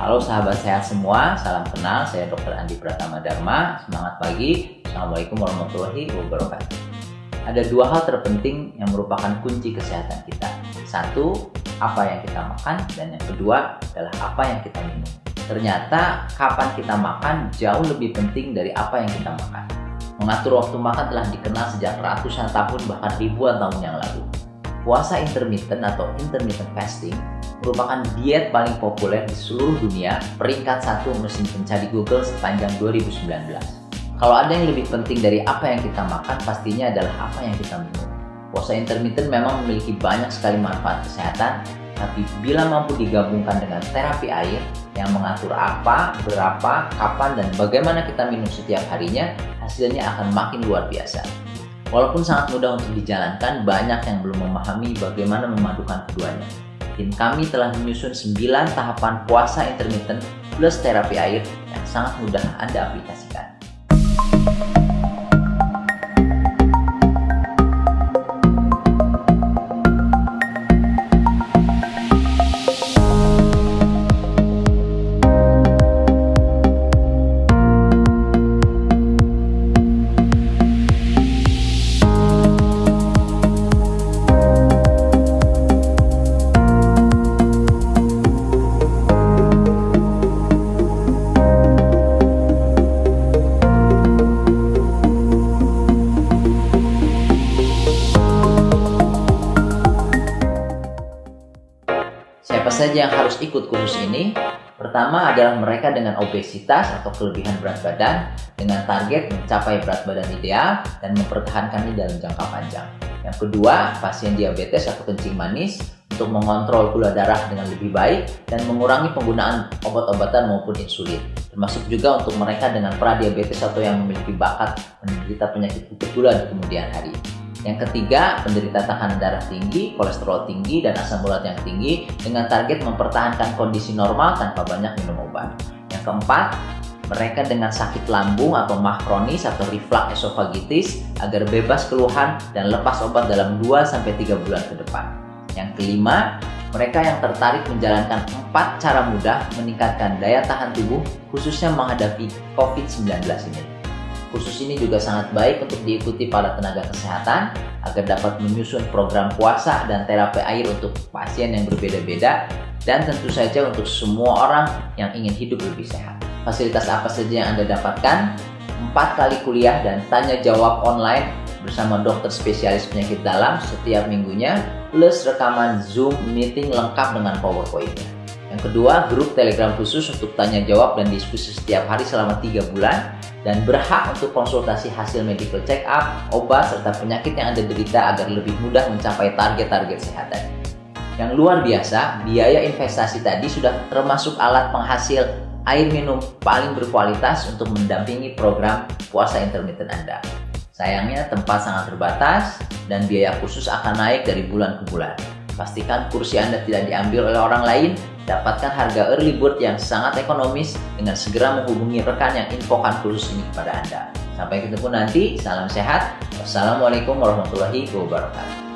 Halo sahabat sehat semua, salam kenal. Saya Dr. Andi Pratama Dharma. Semangat pagi. Assalamualaikum warahmatullahi wabarakatuh. Ada dua hal terpenting yang merupakan kunci kesehatan kita. Satu, apa yang kita makan, dan yang kedua adalah apa yang kita minum. Ternyata kapan kita makan jauh lebih penting dari apa yang kita makan. Mengatur waktu makan telah dikenal sejak ratusan tahun bahkan ribuan tahun yang lalu. Puasa intermittent atau intermittent fasting merupakan diet paling populer di seluruh dunia, peringkat satu mesin pencari Google sepanjang 2019. Kalau ada yang lebih penting dari apa yang kita makan, pastinya adalah apa yang kita minum. Puasa intermittent memang memiliki banyak sekali manfaat kesehatan, tapi bila mampu digabungkan dengan terapi air yang mengatur apa, berapa, kapan, dan bagaimana kita minum setiap harinya, hasilnya akan makin luar biasa. Walaupun sangat mudah untuk dijalankan, banyak yang belum memahami bagaimana memadukan keduanya. Kami telah menyusun 9 tahapan puasa intermittent plus terapi air yang sangat mudah Anda aplikasikan. Siapa saja yang harus ikut kursus ini? Pertama adalah mereka dengan obesitas atau kelebihan berat badan dengan target mencapai berat badan ideal dan mempertahankannya dalam jangka panjang. Yang kedua, pasien diabetes atau kencing manis untuk mengontrol gula darah dengan lebih baik dan mengurangi penggunaan obat-obatan maupun insulin. Termasuk juga untuk mereka dengan pradiabetes atau yang memiliki bakat menderita penyakit gula di kemudian hari. Yang ketiga, penderita tekanan darah tinggi, kolesterol tinggi, dan asam urat yang tinggi dengan target mempertahankan kondisi normal tanpa banyak minum obat. Yang keempat, mereka dengan sakit lambung atau mah kronis atau reflux esophagitis agar bebas keluhan dan lepas obat dalam 2-3 bulan ke depan. Yang kelima, mereka yang tertarik menjalankan empat cara mudah meningkatkan daya tahan tubuh khususnya menghadapi COVID-19 ini. Khusus ini juga sangat baik untuk diikuti para tenaga kesehatan agar dapat menyusun program puasa dan terapi air untuk pasien yang berbeda-beda dan tentu saja untuk semua orang yang ingin hidup lebih sehat. Fasilitas apa saja yang Anda dapatkan? Empat kali kuliah dan tanya jawab online bersama dokter spesialis penyakit dalam setiap minggunya plus rekaman Zoom meeting lengkap dengan PowerPoint-nya. Yang kedua, grup Telegram khusus untuk tanya jawab dan diskusi setiap hari selama 3 bulan dan berhak untuk konsultasi hasil medical check up, obat, serta penyakit yang Anda derita agar lebih mudah mencapai target-target kesehatan. Yang luar biasa, biaya investasi tadi sudah termasuk alat penghasil air minum paling berkualitas untuk mendampingi program puasa intermittent Anda. Sayangnya tempat sangat terbatas dan biaya khusus akan naik dari bulan ke bulan. Pastikan kursi Anda tidak diambil oleh orang lain Dapatkan harga early bird yang sangat ekonomis dengan segera menghubungi rekan yang infokan khusus ini kepada Anda. Sampai ketemu nanti, salam sehat. Wassalamualaikum warahmatullahi wabarakatuh.